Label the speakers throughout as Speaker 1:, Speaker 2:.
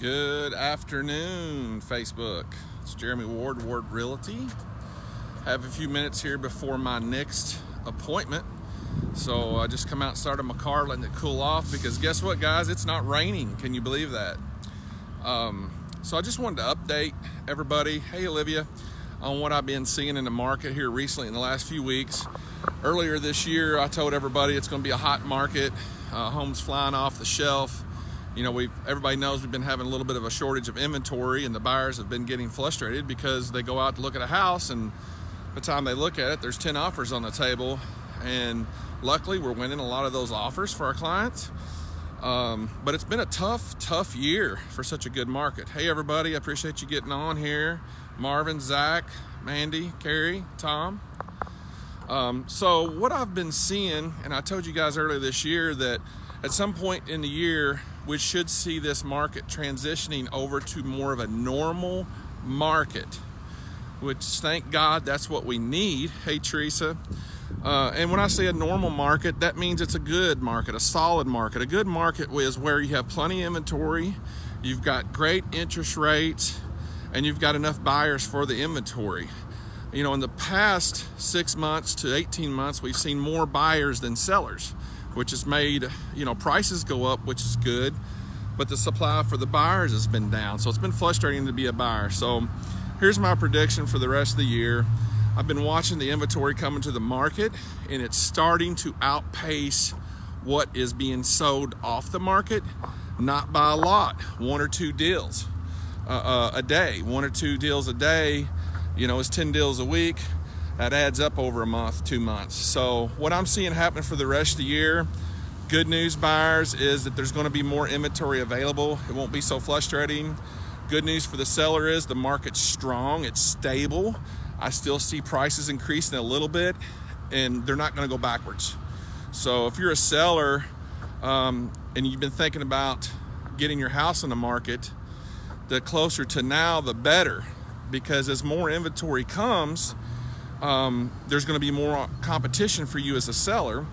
Speaker 1: Good afternoon, Facebook. It's Jeremy Ward, Ward Realty. Have a few minutes here before my next appointment. So I just come out started my car, letting it cool off because guess what, guys? It's not raining. Can you believe that? Um, so I just wanted to update everybody. Hey, Olivia, on what I've been seeing in the market here recently in the last few weeks. Earlier this year, I told everybody it's going to be a hot market. Uh, homes flying off the shelf you know, we've everybody knows we've been having a little bit of a shortage of inventory, and the buyers have been getting frustrated because they go out to look at a house, and by the time they look at it, there's 10 offers on the table, and luckily we're winning a lot of those offers for our clients. Um, but it's been a tough, tough year for such a good market. Hey, everybody, I appreciate you getting on here. Marvin, Zach, Mandy, Carrie, Tom. Um, so what I've been seeing, and I told you guys earlier this year that at some point in the year, we should see this market transitioning over to more of a normal market, which thank God that's what we need. Hey, Teresa. Uh, and when I say a normal market, that means it's a good market, a solid market. A good market is where you have plenty of inventory, you've got great interest rates, and you've got enough buyers for the inventory. You know, in the past six months to 18 months, we've seen more buyers than sellers which has made you know prices go up, which is good, but the supply for the buyers has been down. So it's been frustrating to be a buyer. So here's my prediction for the rest of the year. I've been watching the inventory coming to the market, and it's starting to outpace what is being sold off the market, not by a lot, one or two deals uh, uh, a day, one or two deals a day. You know, it's 10 deals a week that adds up over a month, two months. So what I'm seeing happen for the rest of the year, good news buyers is that there's gonna be more inventory available. It won't be so frustrating. Good news for the seller is the market's strong, it's stable. I still see prices increasing a little bit and they're not gonna go backwards. So if you're a seller um, and you've been thinking about getting your house in the market, the closer to now, the better. Because as more inventory comes, um, there's going to be more competition for you as a seller.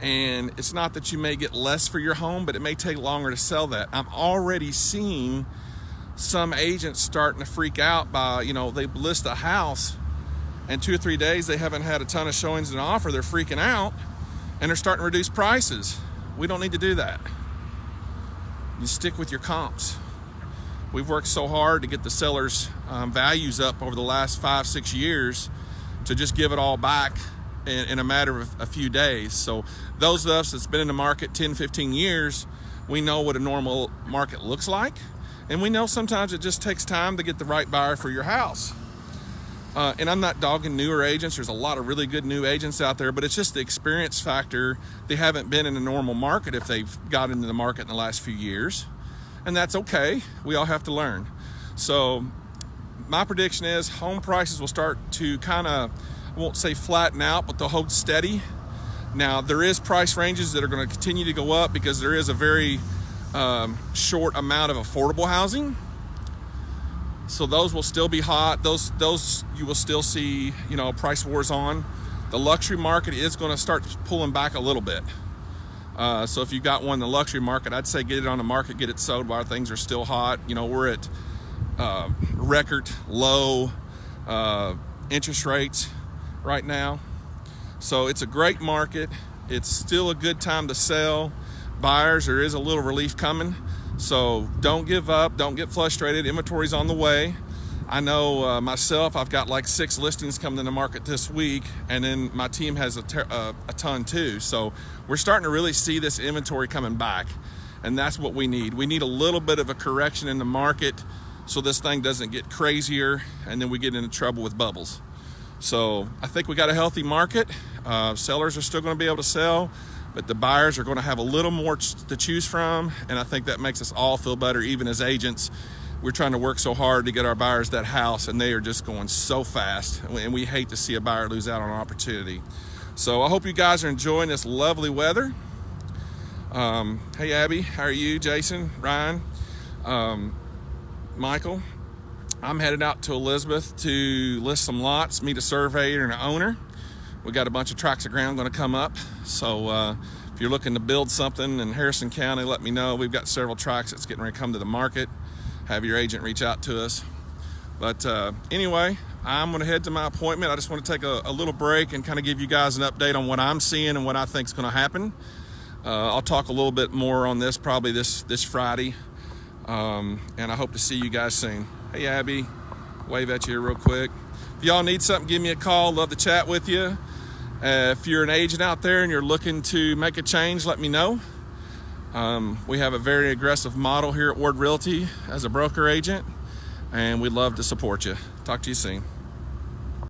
Speaker 1: And it's not that you may get less for your home, but it may take longer to sell that. I'm already seeing some agents starting to freak out by, you know, they list a house and two or three days they haven't had a ton of showings and offer. They're freaking out and they're starting to reduce prices. We don't need to do that. You stick with your comps. We've worked so hard to get the sellers' um, values up over the last five, six years to just give it all back in, in, a matter of a few days. So those of us that's been in the market 10, 15 years, we know what a normal market looks like. And we know sometimes it just takes time to get the right buyer for your house. Uh, and I'm not dogging newer agents. There's a lot of really good new agents out there, but it's just the experience factor. They haven't been in a normal market if they've got into the market in the last few years and that's okay. We all have to learn. So my prediction is home prices will start to kind of, I won't say flatten out, but they'll hold steady. Now there is price ranges that are going to continue to go up because there is a very um, short amount of affordable housing. So those will still be hot. Those those you will still see, you know, price wars on. The luxury market is going to start pulling back a little bit. Uh, so if you got one in the luxury market, I'd say get it on the market, get it sold while things are still hot. You know, we're at uh, record low uh, interest rates right now. So it's a great market. It's still a good time to sell. Buyers, there is a little relief coming. So don't give up, don't get frustrated. Inventory's on the way. I know uh, myself, I've got like six listings coming in the market this week, and then my team has a, uh, a ton too. So we're starting to really see this inventory coming back, and that's what we need. We need a little bit of a correction in the market so this thing doesn't get crazier, and then we get into trouble with bubbles. So I think we got a healthy market. Uh, sellers are still going to be able to sell, but the buyers are going to have a little more to choose from, and I think that makes us all feel better, even as agents we're trying to work so hard to get our buyers that house and they are just going so fast and we hate to see a buyer lose out on an opportunity. So i hope you guys are enjoying this lovely weather. Um, hey abby how are you? Jason ryan um, michael? I'm headed out to elizabeth to list some lots meet a surveyor and an owner. We got a bunch of tracts of ground going to come up so uh, if you're looking to build something in Harrison County, let me know. We've got several tracks that's getting ready to come to the market. Have your agent reach out to us. But uh, anyway, I'm to head to my appointment. I just want to take a, a little break and kind of give you guys an update on what I'm seeing and what I think is going to happen. Uh, I'll talk a little bit more on this probably this this Friday, um, and I hope to see you guys soon. Hey, Abby, wave at you real quick. If y'all need something, give me a call. Love to chat with you. Uh, if you're an agent out there and you're looking to make a change, let me know. Um, we have a very aggressive model here at Ward Realty as a broker agent, and we'd love to support you. Talk to you soon.